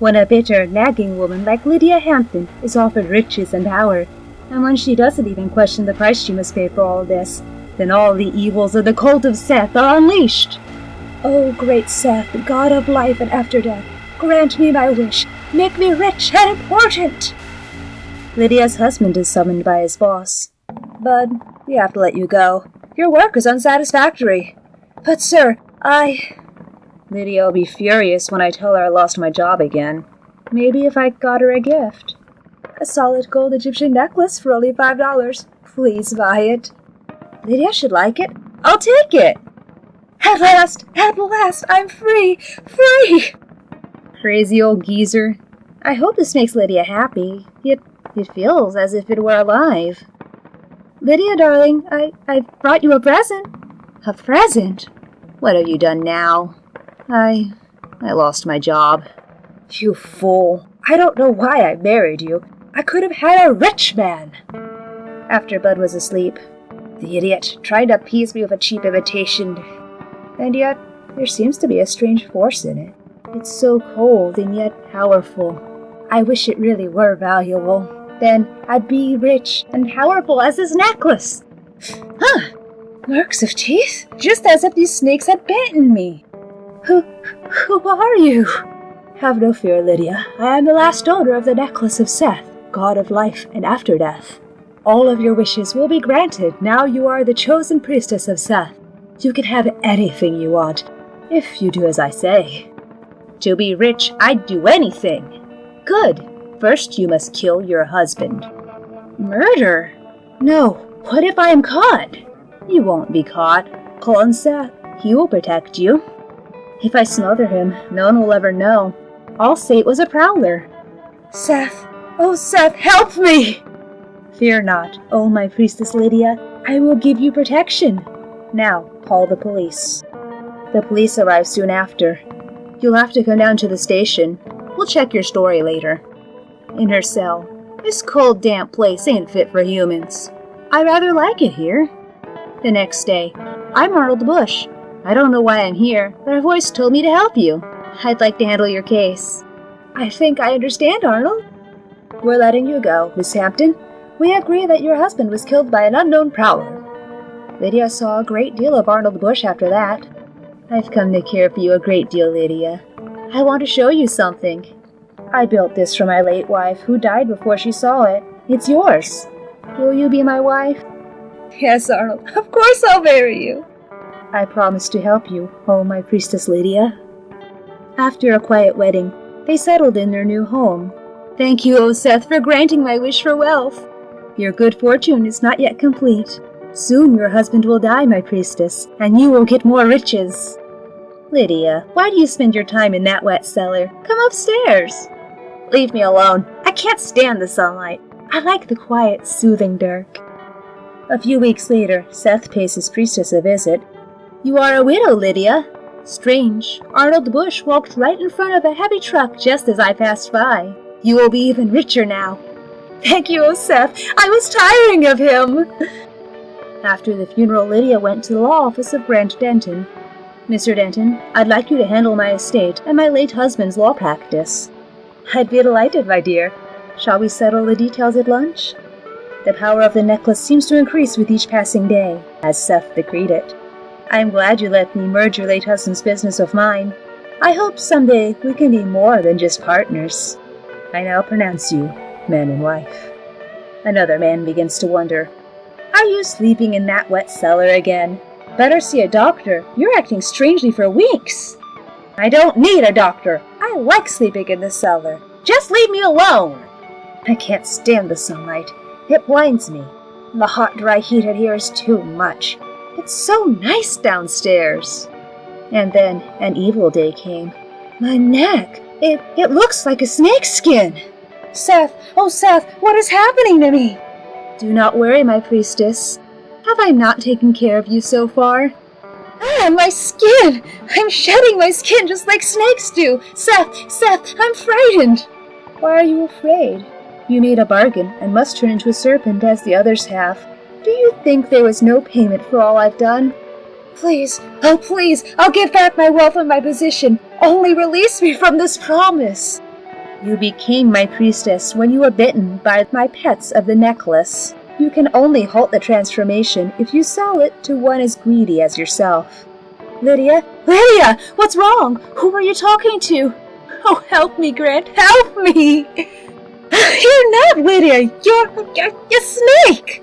when a bitter, nagging woman like Lydia Hampton is offered riches and power, and when she doesn't even question the price she must pay for all this, then all the evils of the cult of Seth are unleashed. O great Seth, god of life and after death, grant me my wish. Make me rich and important. Lydia's husband is summoned by his boss. Bud, we have to let you go. Your work is unsatisfactory. But, sir, I. Lydia will be furious when I tell her I lost my job again. Maybe if I got her a gift. A solid gold Egyptian necklace for only five dollars. Please buy it. Lydia should like it. I'll take it. At last, at last, I'm free, free! Crazy old geezer. I hope this makes Lydia happy. It, it feels as if it were alive. Lydia, darling, I, I brought you a present. A present? What have you done now? I. I lost my job. You fool. I don't know why I married you. I could have had a rich man. After Bud was asleep, the idiot tried to appease me with a cheap imitation. And yet, there seems to be a strange force in it. It's so cold and yet powerful. I wish it really were valuable. Then I'd be rich and powerful as this necklace. Huh! Marks of teeth? Just as if these snakes had bitten me. Who, who are you? Have no fear, Lydia. I am the last owner of the necklace of Seth, god of life and after death. All of your wishes will be granted now you are the chosen priestess of Seth. You can have anything you want, if you do as I say. To be rich, I'd do anything. Good. First, you must kill your husband. Murder? No. What if I am caught? You won't be caught. Call Seth. He will protect you. If I smother him, no one will ever know. I'll say it was a prowler. Seth! Oh, Seth, help me! Fear not, oh my priestess Lydia. I will give you protection. Now, call the police. The police arrive soon after. You'll have to come down to the station. We'll check your story later. In her cell. This cold, damp place ain't fit for humans. I rather like it here. The next day. I'm the Bush. I don't know why I'm here, but a voice told me to help you. I'd like to handle your case. I think I understand, Arnold. We're letting you go, Miss Hampton. We agree that your husband was killed by an unknown prowler. Lydia saw a great deal of Arnold Bush after that. I've come to care for you a great deal, Lydia. I want to show you something. I built this for my late wife, who died before she saw it. It's yours. Will you be my wife? Yes, Arnold. Of course I'll marry you. I promise to help you, oh my priestess Lydia. After a quiet wedding, they settled in their new home. Thank you, O Seth, for granting my wish for wealth. Your good fortune is not yet complete. Soon your husband will die, my priestess, and you will get more riches. Lydia, why do you spend your time in that wet cellar? Come upstairs. Leave me alone. I can't stand the sunlight. I like the quiet, soothing dark. A few weeks later, Seth pays his priestess a visit. You are a widow, Lydia. Strange. Arnold Bush walked right in front of a heavy truck just as I passed by. You will be even richer now. Thank you, O Seth. I was tiring of him. After the funeral, Lydia went to the law office of Grant Denton. Mr. Denton, I'd like you to handle my estate and my late husband's law practice. I'd be delighted, my dear. Shall we settle the details at lunch? The power of the necklace seems to increase with each passing day, as Seth decreed it. I am glad you let me merge your late husband's business with mine. I hope someday we can be more than just partners. I now pronounce you man and wife. Another man begins to wonder Are you sleeping in that wet cellar again? Better see a doctor. You're acting strangely for weeks. I don't need a doctor. I like sleeping in the cellar. Just leave me alone. I can't stand the sunlight. It blinds me. The hot, dry heat out here is too much. It's so nice downstairs. And then an evil day came. My neck. It, it looks like a snake skin. Seth, oh Seth, what is happening to me? Do not worry, my priestess. Have I not taken care of you so far? Ah, my skin! I'm shedding my skin just like snakes do! Seth, Seth, I'm frightened! Why are you afraid? You made a bargain and must turn into a serpent as the others have. Think there was no payment for all I've done? Please, oh please, I'll give back my wealth and my position. Only release me from this promise. You became my priestess when you were bitten by my pets of the necklace. You can only halt the transformation if you sell it to one as greedy as yourself. Lydia? Lydia! What's wrong? Who are you talking to? Oh, help me, Grant! Help me! You're not Lydia! You're, you're a snake!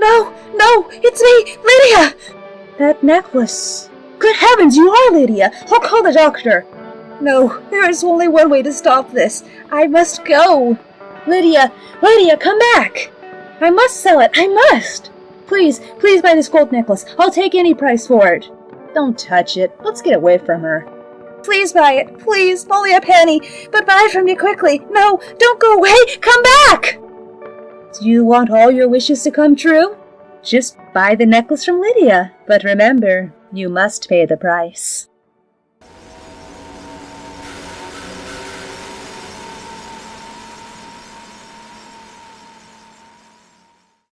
No, no, it's me, Lydia! That necklace. Good heavens, you are Lydia! I'll call the doctor. No, there is only one way to stop this. I must go. Lydia, Lydia, come back! I must sell it, I must! Please, please buy this gold necklace. I'll take any price for it. Don't touch it. Let's get away from her. Please buy it, please, only a penny, but buy it from me quickly. No, don't go away, come back! Do you want all your wishes to come true? Just buy the necklace from Lydia, but remember, you must pay the price.